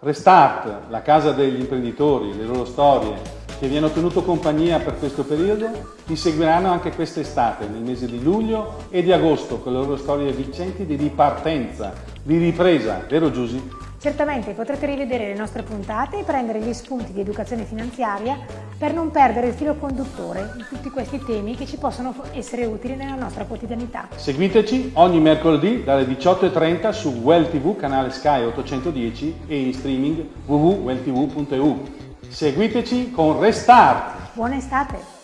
Restart, la casa degli imprenditori, le loro storie, che vi hanno tenuto compagnia per questo periodo, vi seguiranno anche quest'estate, nel mese di luglio e di agosto, con le loro storie vincenti di ripartenza, di ripresa, vero Giusy? Certamente potrete rivedere le nostre puntate e prendere gli spunti di educazione finanziaria per non perdere il filo conduttore di tutti questi temi che ci possono essere utili nella nostra quotidianità. Seguiteci ogni mercoledì dalle 18.30 su Well TV, canale Sky 810 e in streaming www.welltv.eu. Seguiteci con Restart! Buona estate!